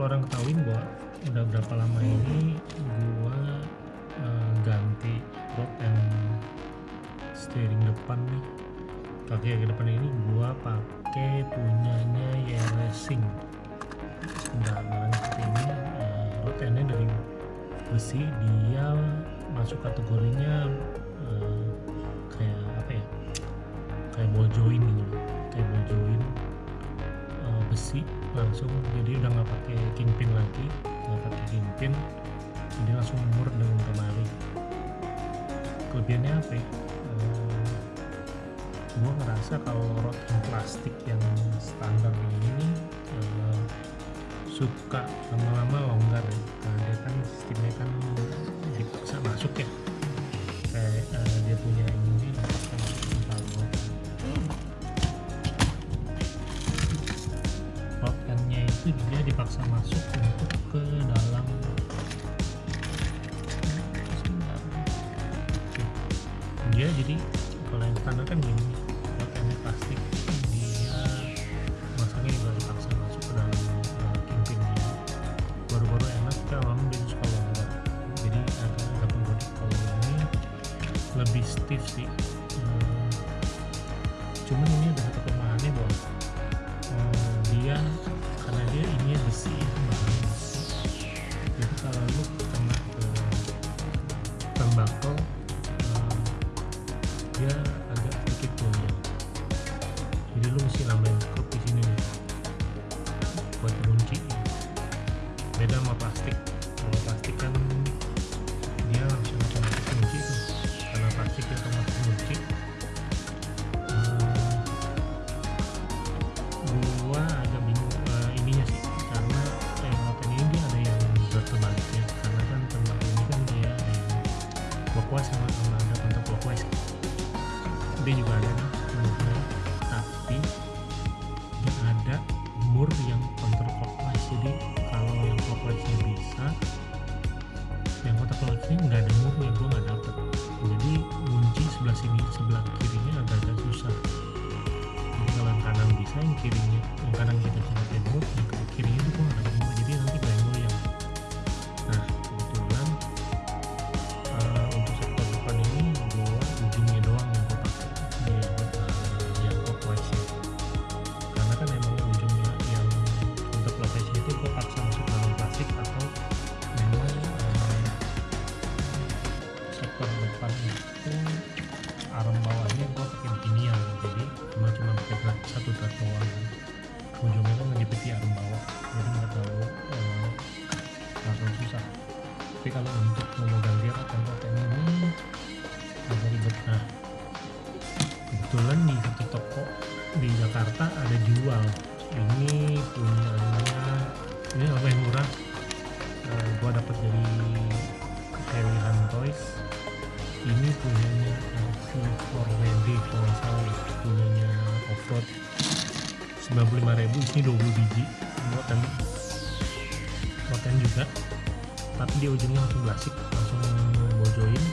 orang ketahuin bahwa udah berapa lama ini gua uh, ganti rod and steering depan nih. Kaki kaki depan ini gua pakai punyanya ya Racing sebentar barang seperti ini uh, rod endnya dari besi dia masuk kategorinya uh, kayak apa ya? Kayak ball joint gitu langsung. Jadi udah nggak pakai kingpin lagi nggak pakai kingpin. Jadi langsung mur dengan kemari. Kelebihannya apa ya? Uh, gua ngerasa kalau yang plastik yang standar ini uh, suka lama-lama longgar ya. Karena dia kan sistemnya kan dipaksa masuk ya itu dia dipaksa masuk untuk ke dalam. Dia jadi kalau yang standar kan gini rotkannya plastik dia masangnya juga dipaksa masuk ke dalam uh, kingpinnya baru-baru enak kalau dia suka longgar jadi agak agak penggoda kalau ini lebih stiff sih. Hmm, cuman ini ada satu tembakau hmm, dia agak sedikit goyang jadi lu mesti nambahin skop di sini nih buat kunci beda sama plastik. Kalau plastik kan dia lagi arm bawah. Jadi nggak terlalu eh, terlalu susah. Tapi kalau untuk memegang gear atau rotan ini agak ribet. Nah kebetulan di satu toko di Jakarta ada jual. Ini punyanya ini lumayan murah? Eh, gua dapat dari Helihan Toys. Ini punyanya LC4WD kalau nggak salah ya punyanya offroad 95.000 ini 20 biji. Buatan buatan juga. Tapi dia ujungnya langsung plastik langsung bojoin.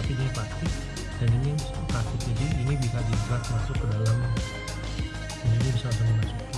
Tapi ini plastik dan ini plastik. Jadi ini bisa digerak masuk ke dalam. Ini bisa langsung dimasukin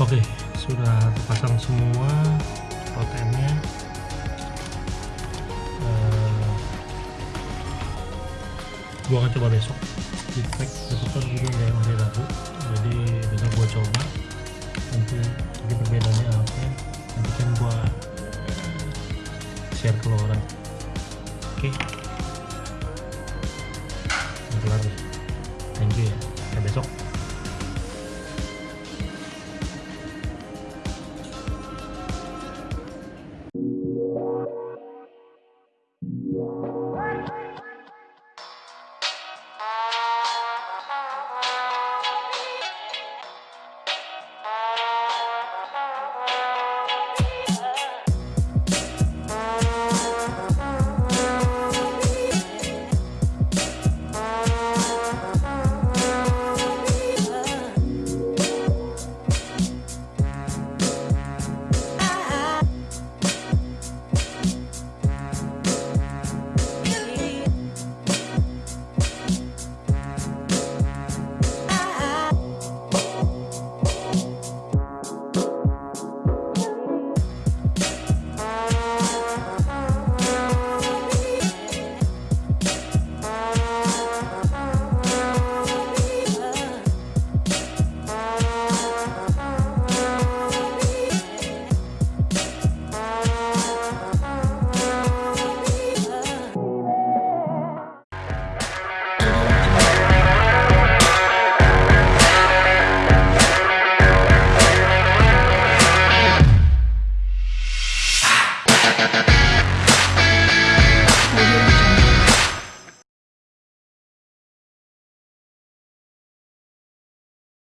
Oke, sudah terpasang semua rotennya. Eh, gua akan coba besok. Di besok kan gue nggak hari Rabu, jadi besok gua coba. Nanti nanti perbedaannya apa? Nanti kan gua share ke orang oke Udah kelar nih thank you ya sampai besok